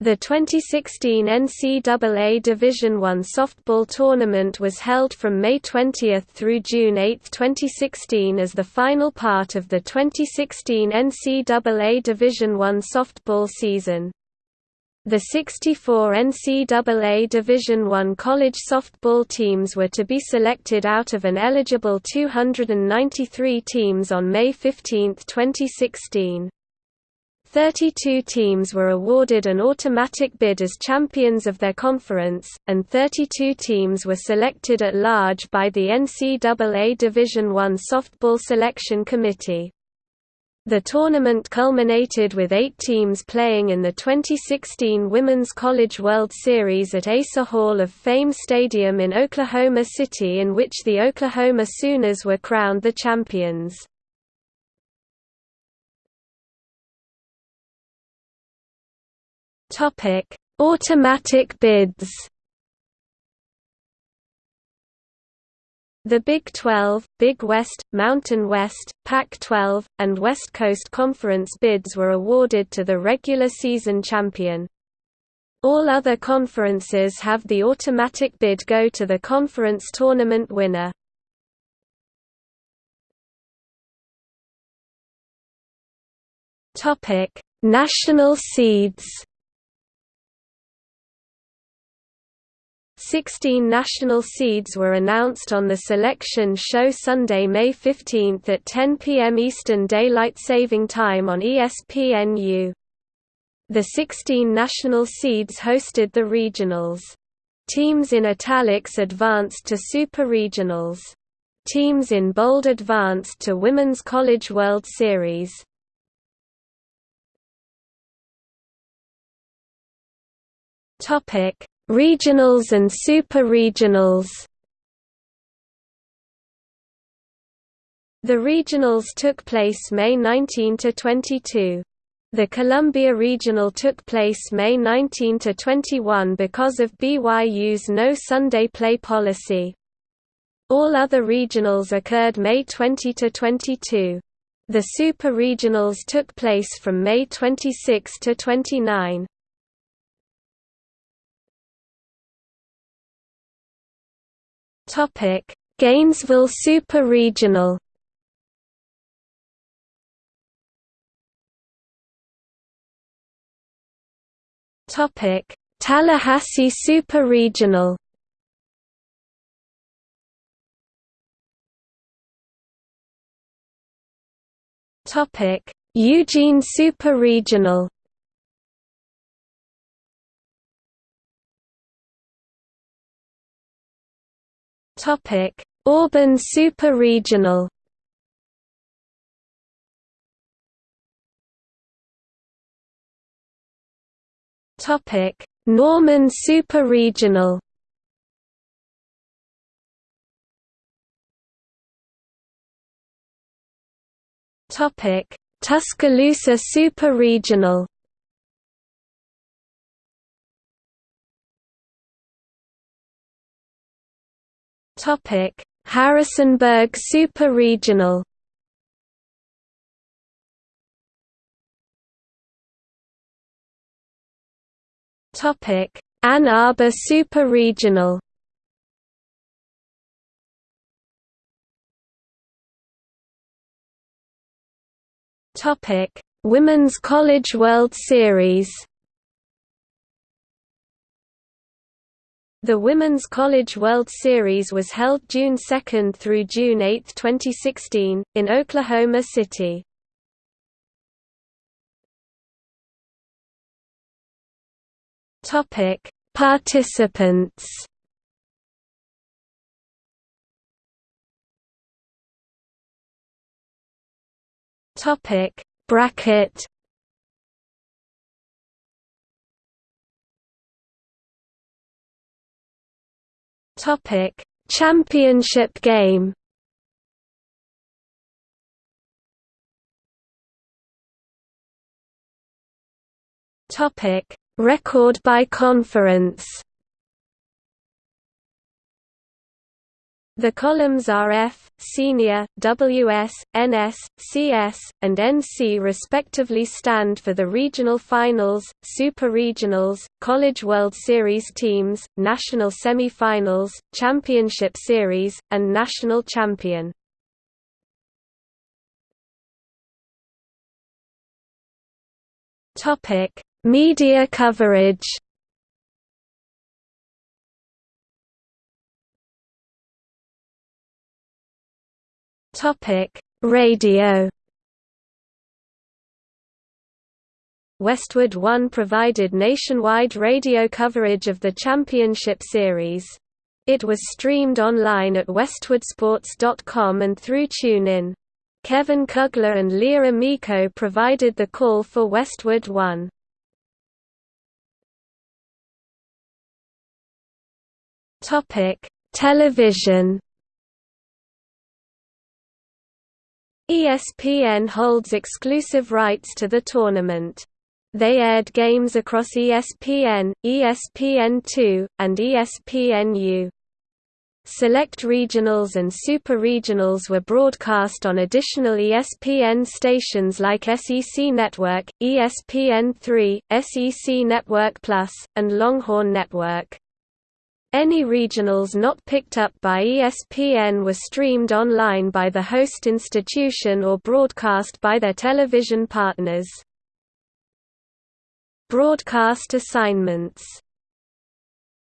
The 2016 NCAA Division I softball tournament was held from May 20 through June 8, 2016 as the final part of the 2016 NCAA Division I softball season. The 64 NCAA Division I college softball teams were to be selected out of an eligible 293 teams on May 15, 2016. 32 teams were awarded an automatic bid as champions of their conference, and 32 teams were selected at large by the NCAA Division I Softball Selection Committee. The tournament culminated with eight teams playing in the 2016 Women's College World Series at Asa Hall of Fame Stadium in Oklahoma City in which the Oklahoma Sooners were crowned the champions. Topic: Automatic bids. The Big 12, Big West, Mountain West, Pac-12, and West Coast Conference bids were awarded to the regular season champion. All other conferences have the automatic bid go to the conference tournament winner. National seeds. 16 national seeds were announced on the selection show Sunday, May 15 at 10 p.m. Eastern Daylight Saving Time on ESPNU. The 16 national seeds hosted the regionals. Teams in italics advanced to Super Regionals. Teams in bold advanced to Women's College World Series. Topic: Regionals and super-regionals The regionals took place May 19 to 22. The Columbia Regional took place May 19 to 21 because of BYU's no Sunday play policy. All other regionals occurred May 20 to 22. The Super Regionals took place from May 26 to 29. Topic: Gainesville Super Regional. Topic: Tallahassee Super Regional. Topic: Eugene Super Regional. Topic: Auburn Super Regional. Topic: Norman Super Regional. Topic: Tuscaloosa Super Regional. Topic: Harrisonburg Super Regional. Topic: Ann Arbor Super Regional. Topic: Women's College World Series. The Women's College World Series was held June 2 through June 8, 2016, in Oklahoma City. Topic: Participants. Topic: Bracket Topic: Championship game. Topic: Record by conference. The columns are F, Senior, WS, NS, CS, and NC respectively stand for the regional finals, super regionals, College World Series teams, national semi-finals, championship series, and national champion. Media coverage Topic: Radio. Westwood One provided nationwide radio coverage of the championship series. It was streamed online at westwoodsports.com and through TuneIn. Kevin Kugler and Leah Amico provided the call for Westwood One. Television ESPN holds exclusive rights to the tournament. They aired games across ESPN, ESPN2, and ESPNU. Select regionals and super regionals were broadcast on additional ESPN stations like SEC Network, ESPN3, SEC Network Plus, and Longhorn Network. Any regionals not picked up by ESPN were streamed online by the host institution or broadcast by their television partners. Broadcast assignments